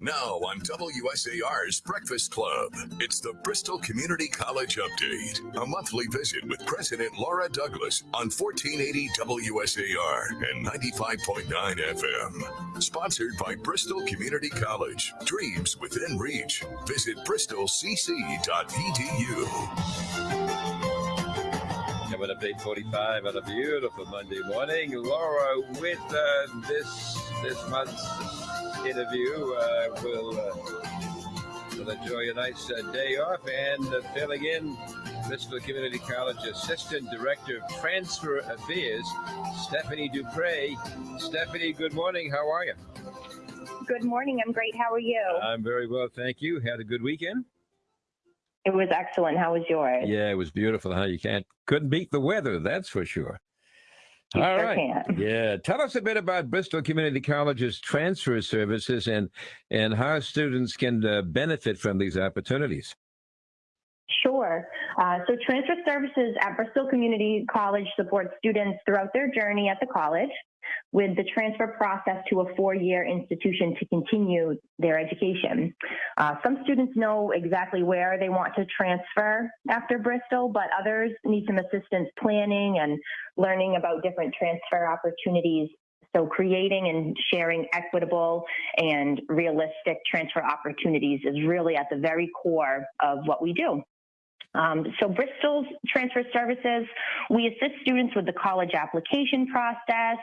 Now on WSAR's Breakfast Club, it's the Bristol Community College Update, a monthly visit with President Laura Douglas on 1480 WSAR and 95.9 FM. Sponsored by Bristol Community College. Dreams within reach. Visit bristolcc.edu. Coming up 845 on a beautiful Monday morning. Laura with uh, this this month's interview. Uh, will uh, will enjoy a nice uh, day off and uh, filling in Bristol Community College Assistant Director of Transfer Affairs, Stephanie Dupre. Stephanie, good morning. How are you? Good morning. I'm great. How are you? I'm very well, thank you. Had a good weekend. It was excellent. How was yours? Yeah, it was beautiful. Huh? You can't couldn't beat the weather, that's for sure. You All sure right. can. Yeah. Tell us a bit about Bristol Community College's transfer services and and how students can uh, benefit from these opportunities. Sure. Uh, so transfer services at Bristol Community College support students throughout their journey at the college with the transfer process to a four-year institution to continue their education. Uh, some students know exactly where they want to transfer after Bristol, but others need some assistance planning and learning about different transfer opportunities so creating and sharing equitable and realistic transfer opportunities is really at the very core of what we do. Um, so Bristol's transfer services, we assist students with the college application process.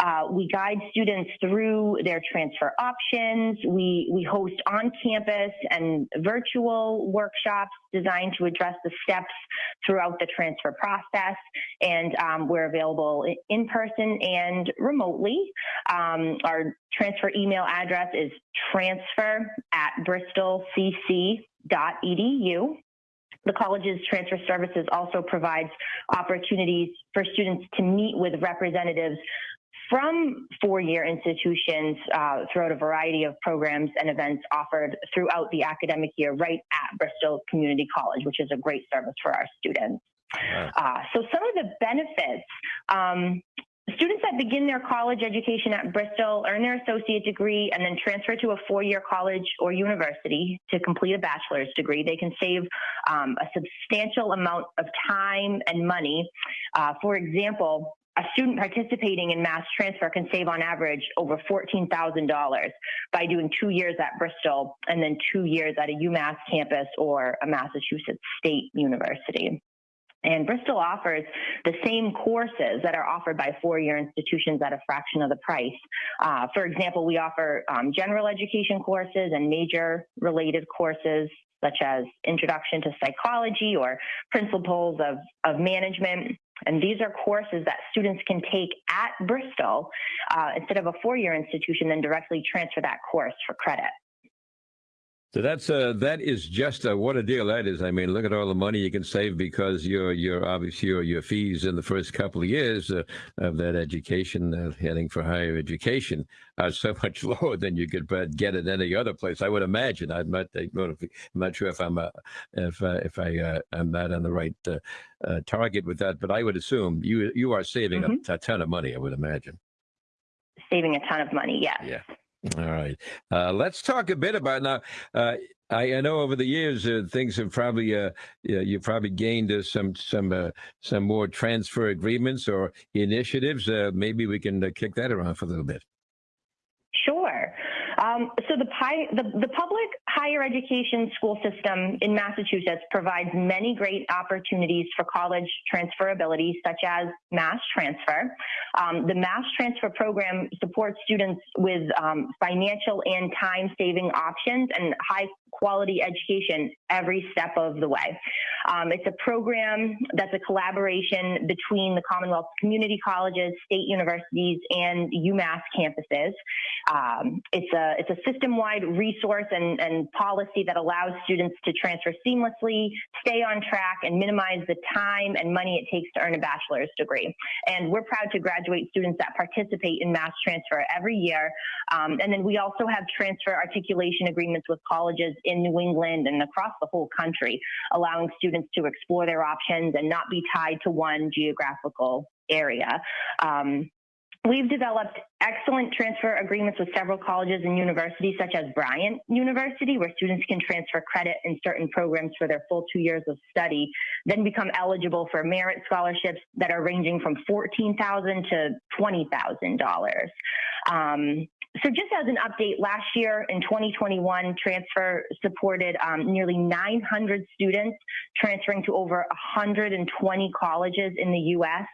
Uh, we guide students through their transfer options. We, we host on-campus and virtual workshops designed to address the steps throughout the transfer process. And um, we're available in person and remotely. Um, our transfer email address is transfer at bristolcc.edu. The college's transfer services also provides opportunities for students to meet with representatives from four-year institutions uh, throughout a variety of programs and events offered throughout the academic year right at Bristol Community College, which is a great service for our students. Uh, so some of the benefits, um, students that begin their college education at Bristol earn their associate degree and then transfer to a four-year college or university to complete a bachelor's degree. They can save um, a substantial amount of time and money. Uh, for example, a student participating in mass transfer can save on average over $14,000 by doing two years at Bristol and then two years at a UMass campus or a Massachusetts State University. And Bristol offers the same courses that are offered by four-year institutions at a fraction of the price. Uh, for example, we offer um, general education courses and major related courses such as Introduction to Psychology or Principles of, of Management. And these are courses that students can take at Bristol uh, instead of a four-year institution, then directly transfer that course for credit. So that's uh that is just a what a deal that is. I mean, look at all the money you can save because your your obviously your your fees in the first couple of years uh, of that education, uh, heading for higher education, are so much lower than you could uh, get at any other place. I would imagine. I'm not I'm not sure if I'm uh, if uh, if I uh, I'm not on the right uh, uh, target with that, but I would assume you you are saving Mhm. a, a ton of money. I would imagine. Saving a ton of money, yes. Yeah. All right. Uh, let's talk a bit about now. Uh, I, I know over the years uh, things have probably uh, you probably gained some some uh, some more transfer agreements or initiatives. Uh, maybe we can kick that around for a little bit. Sure. Um, so the, the, the public higher education school system in Massachusetts provides many great opportunities for college transferability, such as mass transfer. Um, the mass transfer program supports students with um, financial and time-saving options and high quality education every step of the way. Um, it's a program that's a collaboration between the Commonwealth community colleges, state universities, and UMass campuses. Um, it's a it's a system-wide resource and, and policy that allows students to transfer seamlessly, stay on track, and minimize the time and money it takes to earn a bachelor's degree. And we're proud to graduate students that participate in mass transfer every year. Um, and then we also have transfer articulation agreements with colleges in New England and across the whole country, allowing students to explore their options and not be tied to one geographical area. Um, We've developed excellent transfer agreements with several colleges and universities, such as Bryant University, where students can transfer credit in certain programs for their full two years of study, then become eligible for merit scholarships that are ranging from 14,000 to $20,000. Um, so just as an update, last year in 2021, transfer supported um, nearly 900 students transferring to over 120 colleges in the U.S.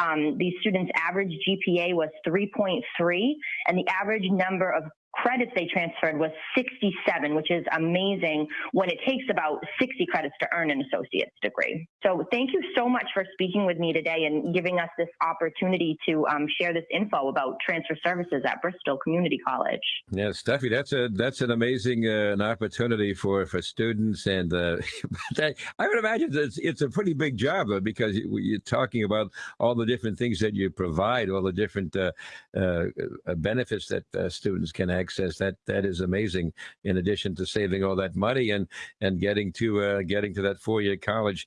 Um, these students' average GPA was 3.3, and the average number of credits they transferred was 67, which is amazing when it takes about 60 credits to earn an associate's degree. So thank you so much for speaking with me today and giving us this opportunity to um, share this info about transfer services at Bristol Community College. Yeah, Steffi, that's a that's an amazing uh, an opportunity for for students, and uh, I would imagine it's it's a pretty big job uh, because you're talking about all the different things that you provide, all the different uh, uh, benefits that uh, students can access. That that is amazing. In addition to saving all that money and and getting to uh, getting to that four year college,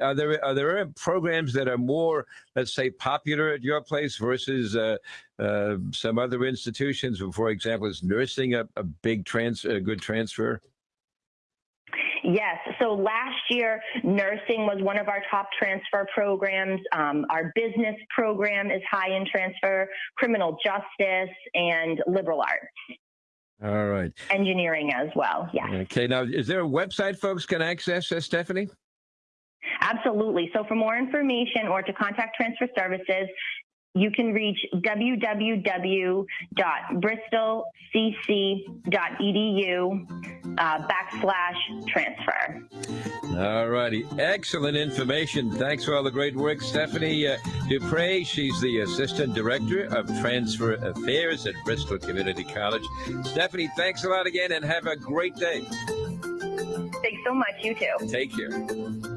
are there are there programs that are more, let's say, popular at your place versus uh, some other institutions. For example, is nursing a, a big trans, a good transfer? Yes. So last year, nursing was one of our top transfer programs. Um, our business program is high in transfer, criminal justice, and liberal arts. All right. Engineering as well. Yeah. Okay. Now, is there a website folks can access, uh, Stephanie? Absolutely. So for more information or to contact transfer services, you can reach www.bristolcc.edu uh, backslash transfer. All righty. Excellent information. Thanks for all the great work, Stephanie uh, Dupre. She's the Assistant Director of Transfer Affairs at Bristol Community College. Stephanie, thanks a lot again and have a great day. Thanks so much. You too. Take care.